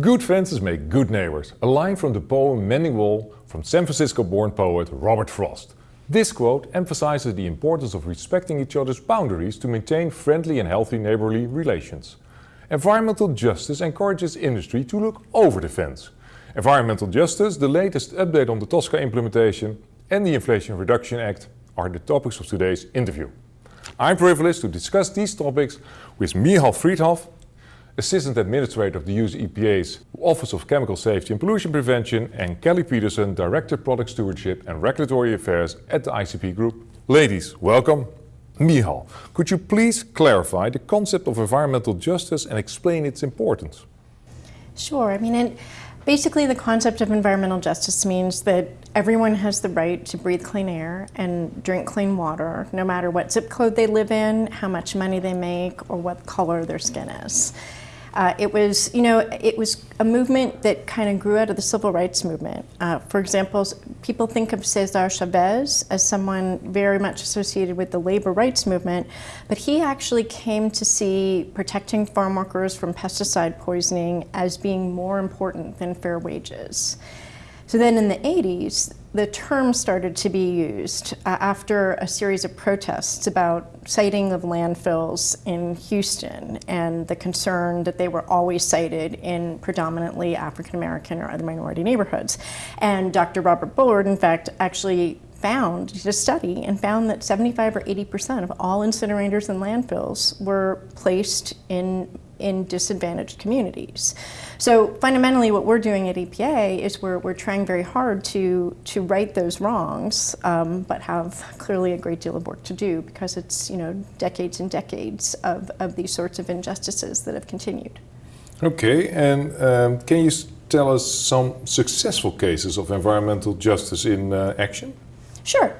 Good fences make good neighbors. A line from the poem Mending Wall from San Francisco-born poet Robert Frost. This quote emphasizes the importance of respecting each other's boundaries to maintain friendly and healthy neighborly relations. Environmental justice encourages industry to look over the fence. Environmental justice, the latest update on the TSCA implementation and the Inflation Reduction Act are the topics of today's interview. I'm privileged to discuss these topics with Michal Freedhoff, Assistant Administrator of the US EPA's Office of Chemical Safety and Pollution Prevention and Kelly Peterson, Director Product Stewardship and Regulatory Affairs at the ICP Group. Ladies, welcome. Michal, could you please clarify the concept of environmental justice and explain its importance? Sure. I mean, it, basically the concept of environmental justice means that everyone has the right to breathe clean air and drink clean water, no matter what zip code they live in, how much money they make, or what color their skin is. Uh, it was, you know, it was a movement that kind of grew out of the civil rights movement. Uh, for example, people think of Cesar Chavez as someone very much associated with the labor rights movement, but he actually came to see protecting farm workers from pesticide poisoning as being more important than fair wages. So then in the 80s, the term started to be used uh, after a series of protests about siting of landfills in Houston and the concern that they were always sited in predominantly African American or other minority neighborhoods. And Dr. Robert Bullard, in fact, actually found, did a study and found that 75 or 80% of all incinerators and landfills were placed in in disadvantaged communities. So fundamentally what we're doing at EPA is we're, we're trying very hard to, to right those wrongs, um, but have clearly a great deal of work to do because it's you know decades and decades of, of these sorts of injustices that have continued. Okay, and um, can you tell us some successful cases of environmental justice in uh, action? Sure.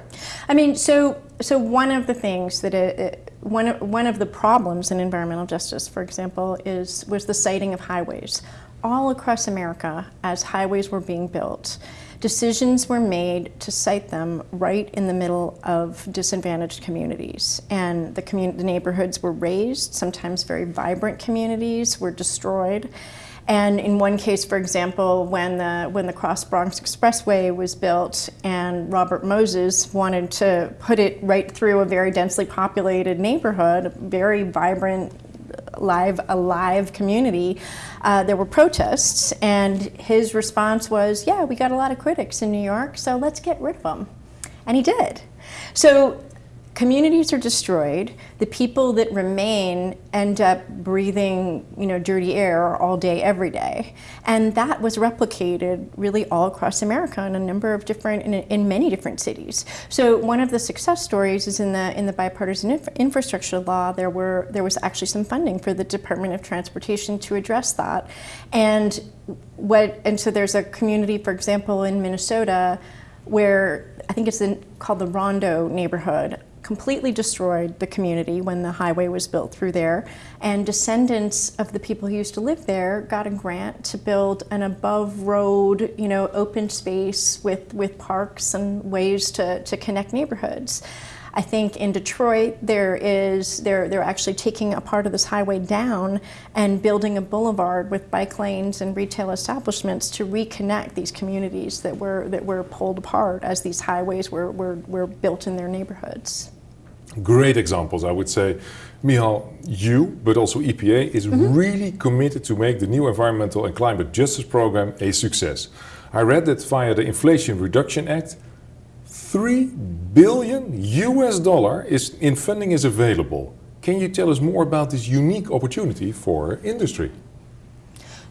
I mean, so so one of the things that it, one, one of the problems in environmental justice, for example, is was the siting of highways. All across America, as highways were being built, decisions were made to site them right in the middle of disadvantaged communities. And the, commun the neighborhoods were razed, sometimes very vibrant communities were destroyed. And in one case, for example, when the, when the Cross Bronx Expressway was built and Robert Moses wanted to put it right through a very densely populated neighborhood, a very vibrant, live, alive community, uh, there were protests and his response was, yeah, we got a lot of critics in New York, so let's get rid of them. And he did. So communities are destroyed, the people that remain end up breathing you know, dirty air all day, every day. And that was replicated really all across America in a number of different, in, in many different cities. So one of the success stories is in the, in the bipartisan inf infrastructure law, there, were, there was actually some funding for the Department of Transportation to address that. And, what, and so there's a community, for example, in Minnesota, where I think it's in, called the Rondo neighborhood completely destroyed the community when the highway was built through there. And descendants of the people who used to live there got a grant to build an above road, you know, open space with, with parks and ways to, to connect neighborhoods. I think in Detroit there is they're they're actually taking a part of this highway down and building a boulevard with bike lanes and retail establishments to reconnect these communities that were that were pulled apart as these highways were were, were built in their neighborhoods great examples, I would say. Michal, you, but also EPA, is mm -hmm. really committed to make the new Environmental and Climate Justice Program a success. I read that via the Inflation Reduction Act, 3 billion US dollar is in funding is available. Can you tell us more about this unique opportunity for industry?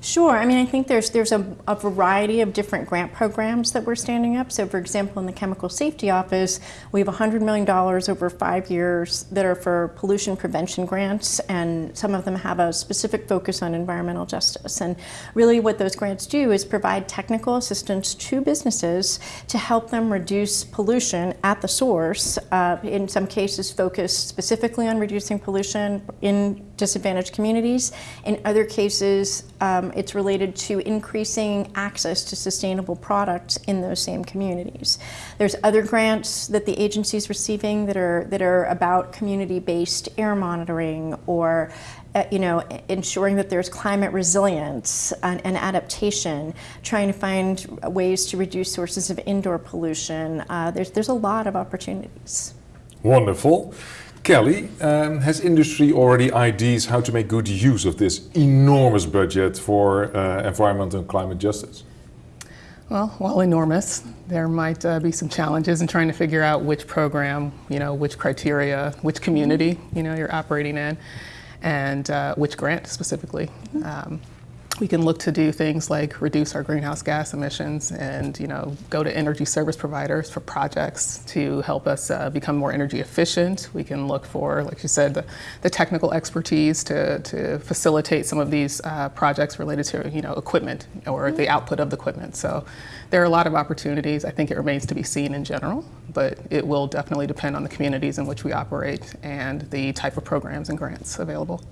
Sure. I mean, I think there's there's a, a, variety of different grant programs that we're standing up. So, for example, in the Chemical Safety Office, we have $100 million over five years that are for pollution prevention grants, and some of them have a specific focus on environmental justice. And really what those grants do is provide technical assistance to businesses to help them reduce pollution at the source, uh, in some cases focused specifically on reducing pollution in disadvantaged communities. In other cases, um, it's related to increasing access to sustainable products in those same communities. There's other grants that the agency is receiving that are, that are about community-based air monitoring or uh, you know, ensuring that there's climate resilience and, and, adaptation, trying to find ways to reduce sources of indoor pollution. Uh, there's, there's a lot of opportunities. Wonderful. Kelly, um, has industry already ideas how to make good use of this enormous budget for uh, environment and climate justice? Well, while enormous, there might uh, be some challenges in trying to figure out which program, you know, which criteria, which community, you know, you're operating in, and uh, which grant specifically. Um, we can look to do things like reduce our greenhouse gas emissions and you know go to energy service providers for projects to help us uh, become more energy efficient. We can look for, like you said, the, the technical expertise to, to facilitate some of these uh, projects related to you know equipment or the output of the equipment. So there are a lot of opportunities. I think it remains to be seen in general, but it will definitely depend on the communities in which we operate and the type of programs and grants available.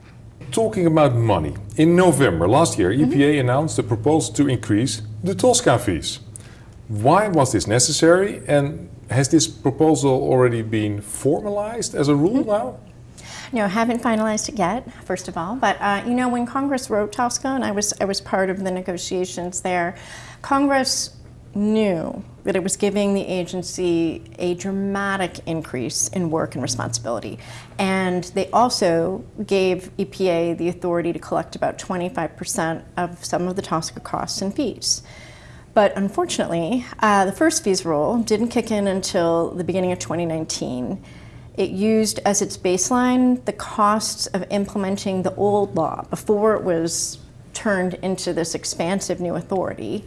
Talking about money, in November last year, EPA mm -hmm. announced a proposal to increase the TSCA fees. Why was this necessary and has this proposal already been formalized as a rule mm -hmm. now? No, haven't finalized it yet, first of all. But uh, you know, when Congress wrote TSCA, and I was I was part of the negotiations there, Congress knew that it was giving the agency a dramatic increase in work and responsibility. And they also gave EPA the authority to collect about 25% of some of the TSCA costs and fees. But unfortunately, uh, the first fees rule didn't kick in until the beginning of 2019. It used as its baseline the costs of implementing the old law before it was turned into this expansive new authority.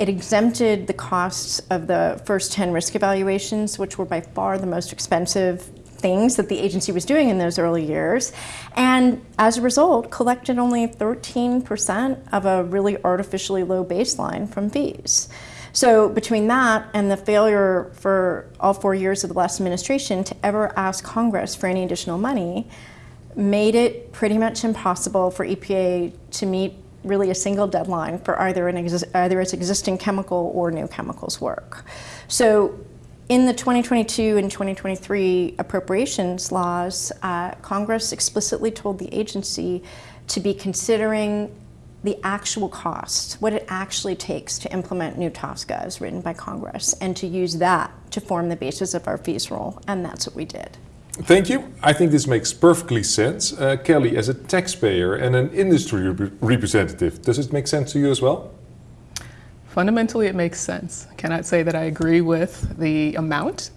It exempted the costs of the first 10 risk evaluations, which were by far the most expensive things that the agency was doing in those early years. And as a result, collected only 13% of a really artificially low baseline from fees. So between that and the failure for all four years of the last administration to ever ask Congress for any additional money, made it pretty much impossible for EPA to meet really a single deadline for either, an either its existing chemical or new chemicals work. So in the 2022 and 2023 appropriations laws, uh, Congress explicitly told the agency to be considering the actual cost, what it actually takes to implement new TSCA as written by Congress, and to use that to form the basis of our fees rule, and that's what we did. Thank you. I think this makes perfectly sense. Uh, Kelly, as a taxpayer and an industry rep representative, does it make sense to you as well? Fundamentally, it makes sense. I cannot say that I agree with the amount,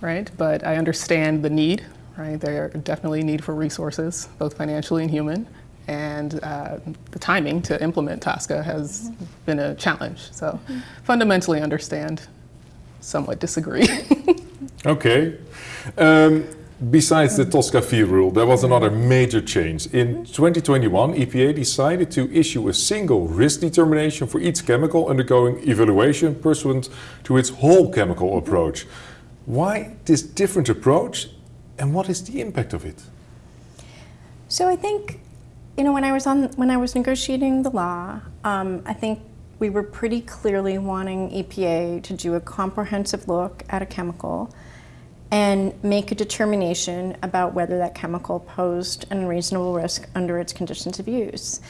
right? But I understand the need, right? There definitely need for resources, both financially and human. And uh, the timing to implement TSCA has mm -hmm. been a challenge. So mm -hmm. fundamentally understand, somewhat disagree. okay. Um, Besides the TSCA fee rule, there was another major change. In 2021, EPA decided to issue a single risk determination for each chemical undergoing evaluation pursuant to its whole chemical approach. Why this different approach and what is the impact of it? So I think, you know, when I was on, when I was negotiating the law, um, I think we were pretty clearly wanting EPA to do a comprehensive look at a chemical and make a determination about whether that chemical posed an unreasonable risk under its conditions of use.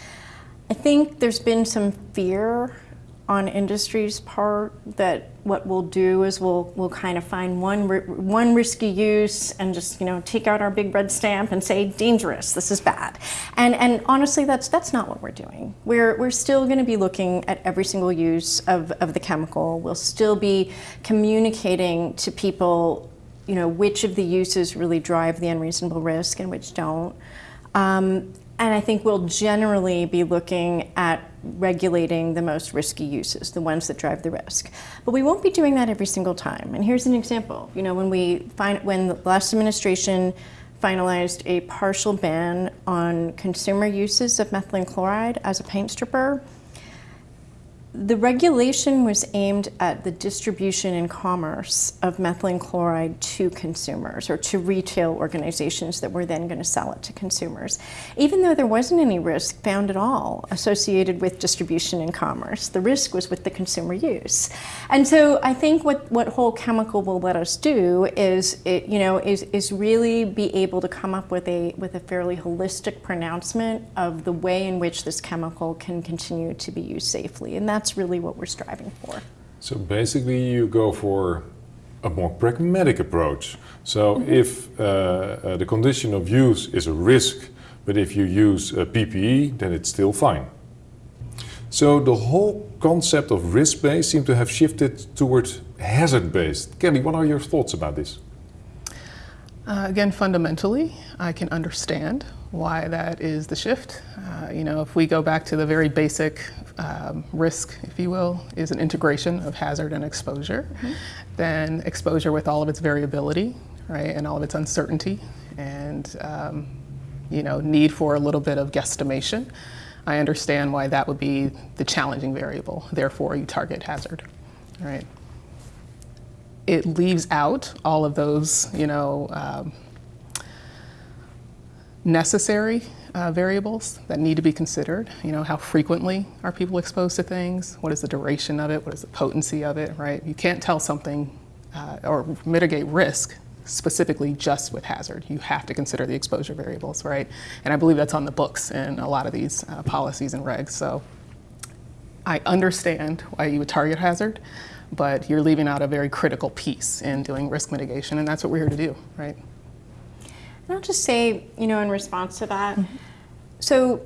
I think there's been some fear on industry's part that what we'll do is we'll we'll kind of find one one risky use and just you know take out our big red stamp and say dangerous. This is bad. And and honestly that's that's not what we're doing. We're we're still going to be looking at every single use of of the chemical. We'll still be communicating to people you know, which of the uses really drive the unreasonable risk and which don't. Um, and I think we'll generally be looking at regulating the most risky uses, the ones that drive the risk. But we won't be doing that every single time. And here's an example. You know, when we find when the last administration finalized a partial ban on consumer uses of methylene chloride as a paint stripper, the regulation was aimed at the distribution and commerce of methylene chloride to consumers or to retail organizations that were then going to sell it to consumers. Even though there wasn't any risk found at all associated with distribution and commerce, the risk was with the consumer use. And so I think what, what whole chemical will let us do is, it, you know, is, is really be able to come up with a, with a fairly holistic pronouncement of the way in which this chemical can continue to be used safely. And that's really what we're striving for. So basically you go for a more pragmatic approach. So Mm-hmm. if uh, uh, the condition of use is a risk, but if you use uh, PPE, then it's still fine. So the whole concept of risk-based seems to have shifted towards hazard-based. Kelly, what are your thoughts about this? Uh, again, fundamentally, I can understand why that is the shift. Uh, you know, if we go back to the very basic um, risk, if you will, is an integration of hazard and exposure, then exposure with all of its variability, right, and all of its uncertainty, and um, you know, need for a little bit of guesstimation. I understand why that would be the challenging variable. Therefore, you target hazard, right? It leaves out all of those, you know, um, necessary uh, variables that need to be considered. You know, how frequently are people exposed to things? What is the duration of it? What is the potency of it, right? You can't tell something uh, or mitigate risk specifically just with hazard. You have to consider the exposure variables, right? And I believe that's on the books in a lot of these uh, policies and regs. So I understand why you would target hazard, but you're leaving out a very critical piece in doing risk mitigation, and that's what we're here to do, right? And I'll just say, you know, in response to that, mm-hmm. so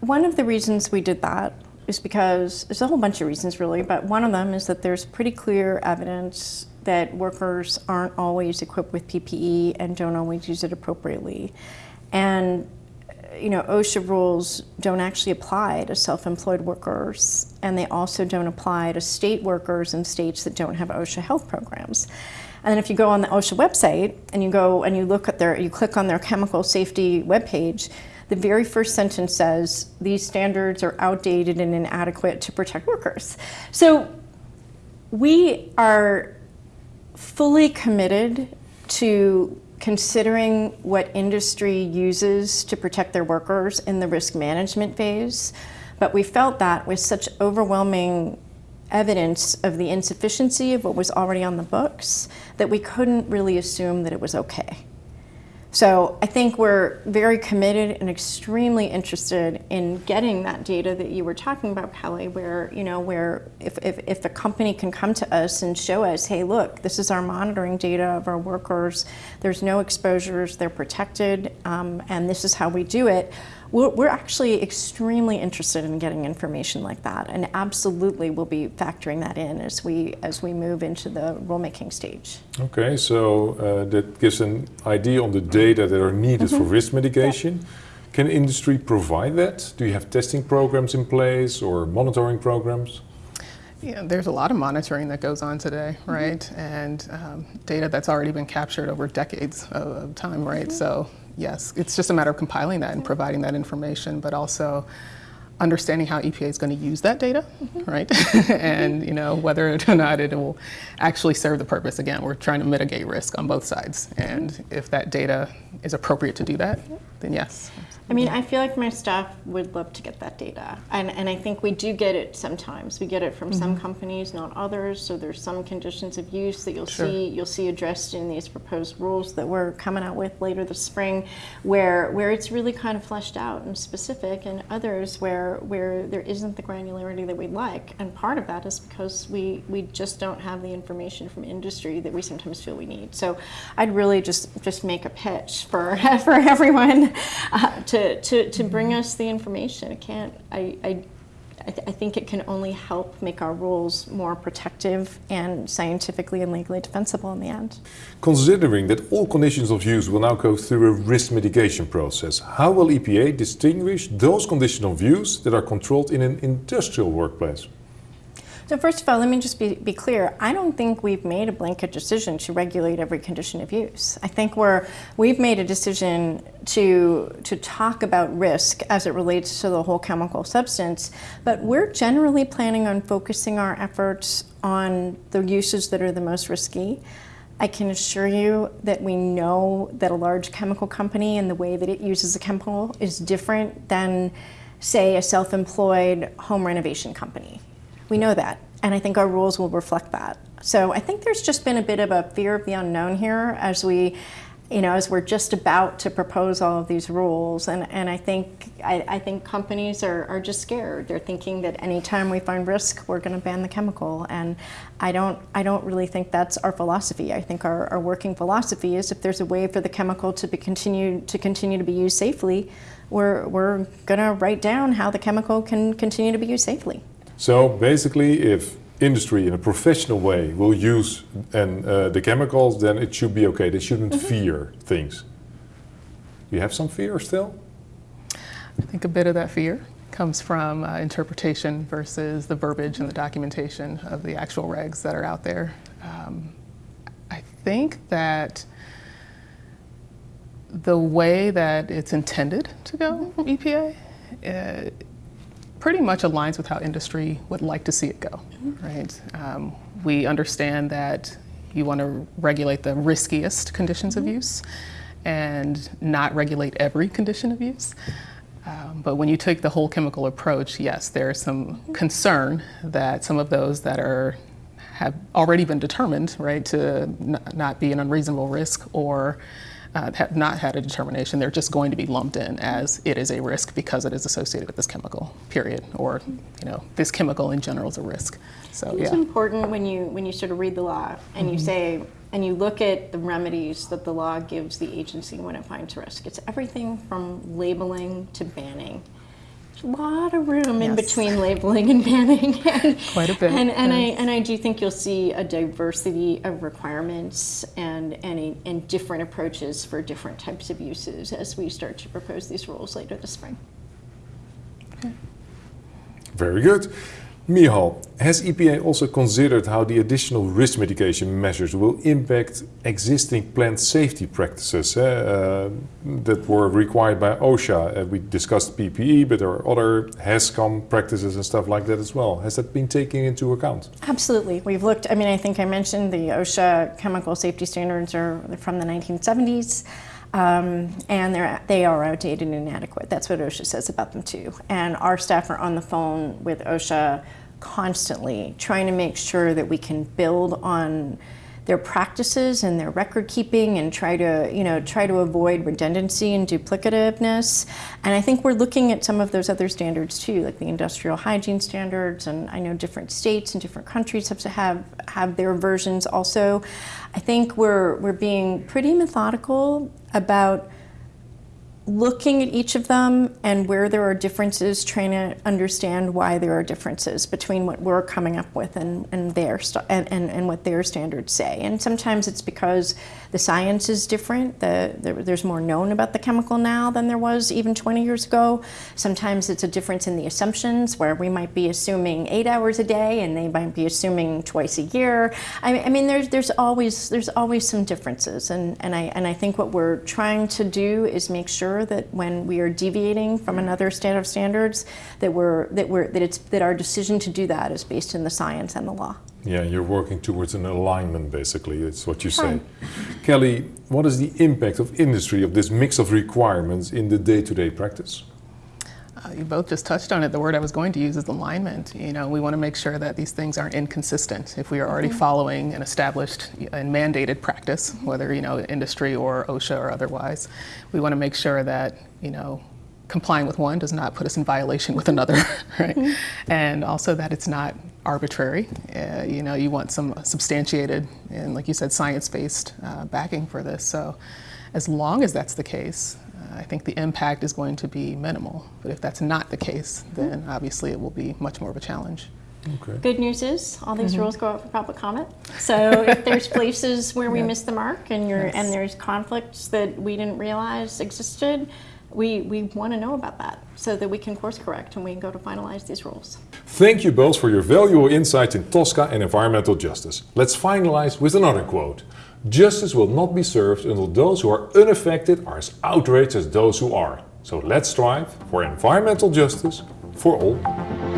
one of the reasons we did that is because there's a whole bunch of reasons really, but one of them is that there's pretty clear evidence that workers aren't always equipped with PPE and don't always use it appropriately. And you know, OSHA rules don't actually apply to self-employed workers, and they also don't apply to state workers in states that don't have OSHA health programs. And then if you go on the OSHA website and you go and you look at their, you click on their chemical safety webpage, the very first sentence says these standards are outdated and inadequate to protect workers. So we are fully committed to considering what industry uses to protect their workers in the risk management phase. But we felt that with such overwhelming evidence of the insufficiency of what was already on the books that we couldn't really assume that it was okay. So I think we're very committed and extremely interested in getting that data that you were talking about, Kelly, where, you know, where if, if, if a company can come to us and show us, hey, look, this is our monitoring data of our workers, there's no exposures, they're protected, um, and this is how we do it, we're, we're actually extremely interested in getting information like that, and absolutely we'll be factoring that in as we, as we move into the rulemaking stage. Okay, so uh, that gives an idea on the data that are needed for risk mitigation. Can industry provide that? Do you have testing programs in place or monitoring programs? Yeah, there's a lot of monitoring that goes on today, right? And um, data that's already been captured over decades of, of time, right? So yes, it's just a matter of compiling that and mm-hmm. providing that information, but also understanding how EPA is going to use that data, mm-hmm. right? Mm-hmm. and you know whether or not it will actually serve the purpose. Again, we're trying to mitigate risk on both sides, and if that data is appropriate to do that, then yes. I mean, I feel like my staff would love to get that data. And, and I think we do get it sometimes. We get it from some companies, not others. So there's some conditions of use that you'll Sure. see you'll see addressed in these proposed rules that we're coming out with later this spring where where it's really kind of fleshed out and specific and others where where there isn't the granularity that we'd like. And part of that is because we, we just don't have the information from industry that we sometimes feel we need. So I'd really just just make a pitch for for everyone uh, to, to, to bring us the information. It can't, I, I, I th- I think it can only help make our rules more protective and scientifically and legally defensible in the end. Considering that all conditions of use will now go through a risk mitigation process, how will EPA distinguish those conditions of use that are controlled in an industrial workplace? So first of all, let me just be, be clear. I don't think we've made a blanket decision to regulate every condition of use. I think we're, we've made a decision to, to talk about risk as it relates to the whole chemical substance, but we're generally planning on focusing our efforts on the uses that are the most risky. I can assure you that we know that a large chemical company and the way that it uses a chemical is different than, say, a self-employed home renovation company. We know that, and I think our rules will reflect that. So I think there's just been a bit of a fear of the unknown here as we, you know, as we're just about to propose all of these rules. And, and I think I, I think companies are, are just scared. They're thinking that anytime we find risk, we're going to ban the chemical. And I don't I don't really think that's our philosophy. I think our, our working philosophy is if there's a way for the chemical to be continue to continue to be used safely, we're we're going to write down how the chemical can continue to be used safely. So basically, if industry in a professional way will use and uh, the chemicals, then it should be okay. They shouldn't Mm-hmm. fear things. You have some fear still? I think a bit of that fear comes from uh, interpretation versus the verbiage and the documentation of the actual regs that are out there. Um, I think that the way that it's intended to go, EPA, uh, pretty much aligns with how industry would like to see it go, right? Um, we understand that you want to regulate the riskiest conditions of use and not regulate every condition of use. Um, but when you take the whole chemical approach, yes, there is some concern that some of those that are have already been determined, right, to n- not be an unreasonable risk or uh, have not had a determination, they're just going to be lumped in as it is a risk because it is associated with this chemical, period, or you know, this chemical in general is a risk. So It's yeah, important when you when you sort of read the law and you say and you look at the remedies that the law gives the agency when it finds risk. It's everything from labeling to banning. There's a lot of room in between labeling and banning. and, Quite a bit, And, and I and I do think you'll see a diversity of requirements and and, a, and different approaches for different types of uses as we start to propose these rules later this spring. Okay. Very good. Michal, has EPA also considered how the additional risk mitigation measures will impact existing plant safety practices eh, uh, that were required by OSHA? Uh, we discussed PPE, but there are other HazCom practices and stuff like that as well. Has that been taken into account? Absolutely. We've looked, I mean, I think I mentioned the OSHA chemical safety standards are from the 1970s. Um, and they're, they are outdated and inadequate. That's what OSHA says about them too. And our staff are on the phone with OSHA constantly, trying to make sure that we can build on their practices and their record keeping and try to you know try to avoid redundancy and duplicativeness and i think we're looking at some of those other standards too like the industrial hygiene standards and i know different states and different countries have to have have their versions also i think we're we're being pretty methodical about looking at each of them and where there are differences, trying to understand why there are differences between what we're coming up with and, and their and, and, and what their standards say. And sometimes it's because the science is different. The, there, there's more known about the chemical now than there was even 20 years ago. Sometimes it's a difference in the assumptions where we might be assuming eight hours a day and they might be assuming twice a year. I mean, I mean there's, there's always there's always some differences and, and I and I think what we're trying to do is make sure that when we are deviating from another set of standards that we're that we're that it's that our decision to do that is based in the science and the law. Yeah, you're working towards an alignment, basically. It's what you say. Kelly, what is the impact of industry of this mix of requirements in the day-to-day practice? Uh, you both just touched on it. The word I was going to use is alignment. You know, we want to make sure that these things aren't inconsistent. If we are already following an established and mandated practice, whether you know industry or OSHA or otherwise, we want to make sure that you know complying with one does not put us in violation with another, right? And also that it's not arbitrary. Uh, you know, you want some substantiated and, like you said, science-based uh, backing for this. So, as long as that's the case, uh, I think the impact is going to be minimal. But if that's not the case, then obviously it will be much more of a challenge. Okay. Good news is all these mm-hmm. rules go out for public comment. So if there's places where we miss the mark and you're and there's conflicts that we didn't realize existed, we, we want to know about that so that we can course correct and we can go to finalize these rules. Thank you both for your valuable insights in TSCA and environmental justice. Let's finalize with another quote. Justice will not be served until those who are unaffected are as outraged as those who are. So let's strive for environmental justice for all.